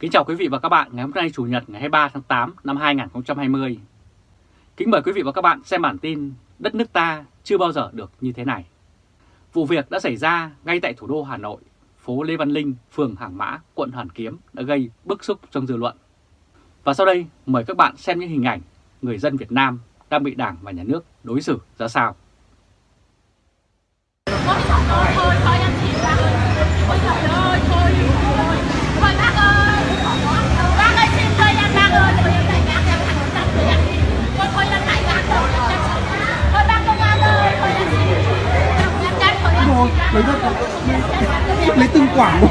Kính chào quý vị và các bạn ngày hôm nay Chủ nhật ngày 23 tháng 8 năm 2020. Kính mời quý vị và các bạn xem bản tin Đất nước ta chưa bao giờ được như thế này. Vụ việc đã xảy ra ngay tại thủ đô Hà Nội, phố Lê Văn Linh, phường Hàng Mã, quận Hoàn Kiếm đã gây bức xúc trong dư luận. Và sau đây mời các bạn xem những hình ảnh người dân Việt Nam đang bị Đảng và Nhà nước đối xử ra sao. thôi. Lấy rất lấy từng quả thôi